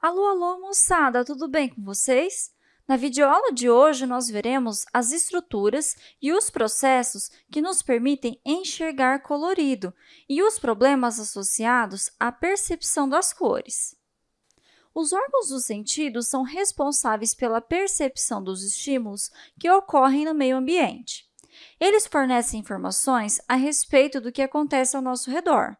Alô, alô, moçada! Tudo bem com vocês? Na videoaula de hoje, nós veremos as estruturas e os processos que nos permitem enxergar colorido e os problemas associados à percepção das cores. Os órgãos do sentido são responsáveis pela percepção dos estímulos que ocorrem no meio ambiente. Eles fornecem informações a respeito do que acontece ao nosso redor.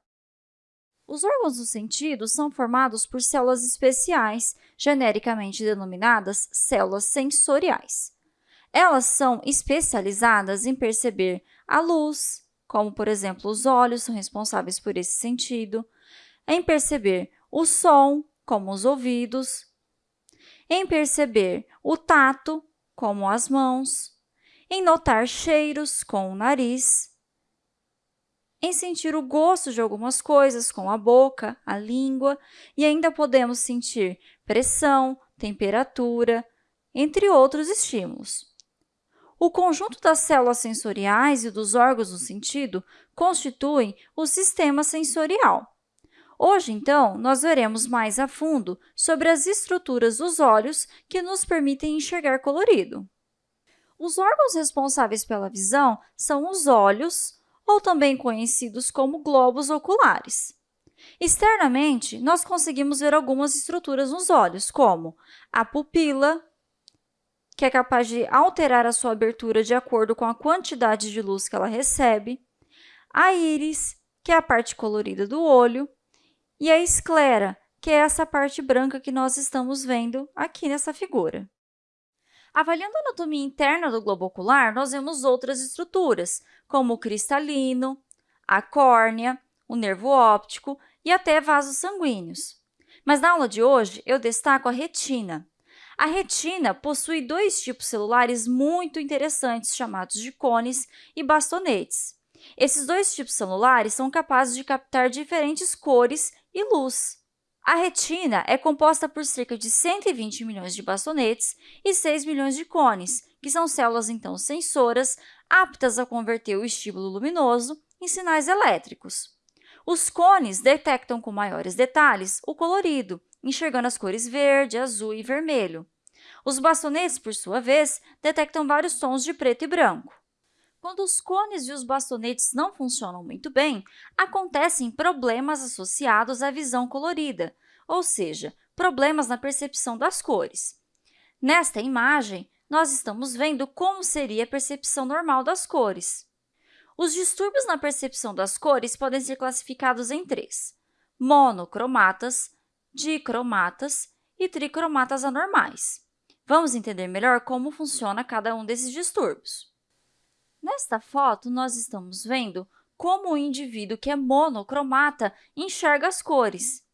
Os órgãos do sentido são formados por células especiais, genericamente denominadas células sensoriais. Elas são especializadas em perceber a luz, como, por exemplo, os olhos são responsáveis por esse sentido, em perceber o som, como os ouvidos, em perceber o tato, como as mãos, em notar cheiros, com o nariz, em sentir o gosto de algumas coisas, com a boca, a língua, e ainda podemos sentir pressão, temperatura, entre outros estímulos. O conjunto das células sensoriais e dos órgãos do sentido constituem o sistema sensorial. Hoje, então, nós veremos mais a fundo sobre as estruturas dos olhos que nos permitem enxergar colorido. Os órgãos responsáveis pela visão são os olhos, ou também conhecidos como globos oculares. Externamente, nós conseguimos ver algumas estruturas nos olhos, como a pupila, que é capaz de alterar a sua abertura de acordo com a quantidade de luz que ela recebe, a íris, que é a parte colorida do olho, e a esclera, que é essa parte branca que nós estamos vendo aqui nessa figura. Avaliando a anatomia interna do globo ocular, nós vemos outras estruturas, como o cristalino, a córnea, o nervo óptico e até vasos sanguíneos. Mas na aula de hoje, eu destaco a retina. A retina possui dois tipos celulares muito interessantes, chamados de cones e bastonetes. Esses dois tipos celulares são capazes de captar diferentes cores e luz. A retina é composta por cerca de 120 milhões de bastonetes e 6 milhões de cones, que são células, então, sensoras, aptas a converter o estímulo luminoso em sinais elétricos. Os cones detectam com maiores detalhes o colorido, enxergando as cores verde, azul e vermelho. Os bastonetes, por sua vez, detectam vários tons de preto e branco. Quando os cones e os bastonetes não funcionam muito bem, acontecem problemas associados à visão colorida, ou seja, problemas na percepção das cores. Nesta imagem, nós estamos vendo como seria a percepção normal das cores. Os distúrbios na percepção das cores podem ser classificados em três, monocromatas, dicromatas e tricromatas anormais. Vamos entender melhor como funciona cada um desses distúrbios. Nesta foto, nós estamos vendo como o indivíduo que é monocromata enxerga as cores.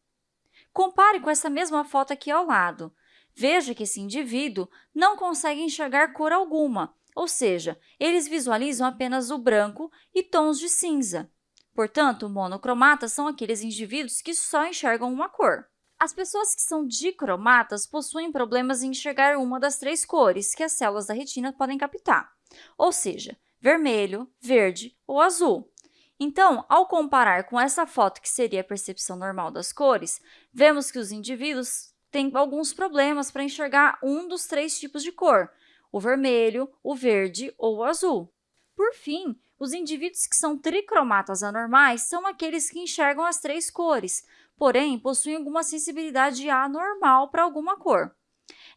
Compare com essa mesma foto aqui ao lado. Veja que esse indivíduo não consegue enxergar cor alguma, ou seja, eles visualizam apenas o branco e tons de cinza. Portanto, monocromatas são aqueles indivíduos que só enxergam uma cor. As pessoas que são dicromatas possuem problemas em enxergar uma das três cores que as células da retina podem captar, ou seja, vermelho, verde ou azul. Então, ao comparar com essa foto, que seria a percepção normal das cores, vemos que os indivíduos têm alguns problemas para enxergar um dos três tipos de cor, o vermelho, o verde ou o azul. Por fim, os indivíduos que são tricromatas anormais são aqueles que enxergam as três cores, porém possuem alguma sensibilidade anormal para alguma cor.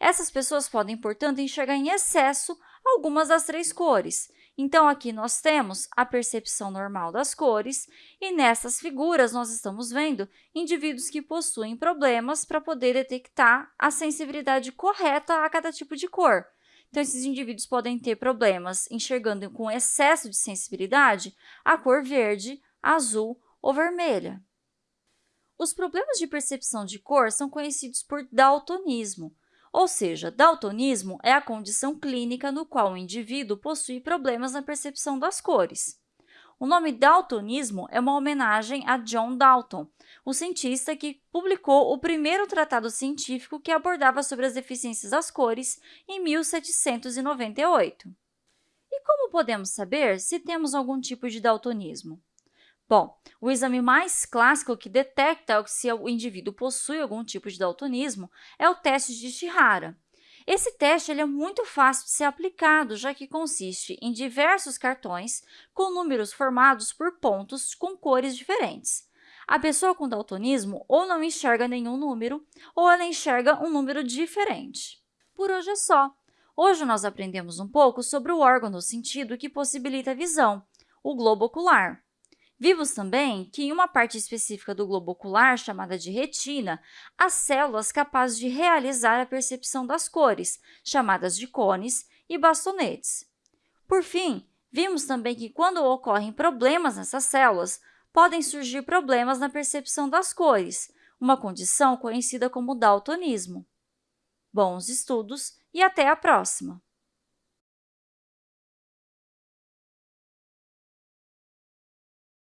Essas pessoas podem, portanto, enxergar em excesso algumas das três cores, então, aqui nós temos a percepção normal das cores e nessas figuras nós estamos vendo indivíduos que possuem problemas para poder detectar a sensibilidade correta a cada tipo de cor. Então, esses indivíduos podem ter problemas enxergando com excesso de sensibilidade a cor verde, azul ou vermelha. Os problemas de percepção de cor são conhecidos por daltonismo, ou seja, daltonismo é a condição clínica no qual o indivíduo possui problemas na percepção das cores. O nome daltonismo é uma homenagem a John Dalton, o cientista que publicou o primeiro tratado científico que abordava sobre as deficiências das cores em 1798. E como podemos saber se temos algum tipo de daltonismo? Bom, o exame mais clássico que detecta se o indivíduo possui algum tipo de daltonismo é o teste de Shihara. Esse teste é muito fácil de ser aplicado, já que consiste em diversos cartões com números formados por pontos com cores diferentes. A pessoa com daltonismo ou não enxerga nenhum número, ou ela enxerga um número diferente. Por hoje é só. Hoje nós aprendemos um pouco sobre o órgão do sentido que possibilita a visão, o globo ocular. Vimos também que em uma parte específica do globo ocular, chamada de retina, há células capazes de realizar a percepção das cores, chamadas de cones e bastonetes. Por fim, vimos também que quando ocorrem problemas nessas células, podem surgir problemas na percepção das cores, uma condição conhecida como daltonismo. Bons estudos e até a próxima!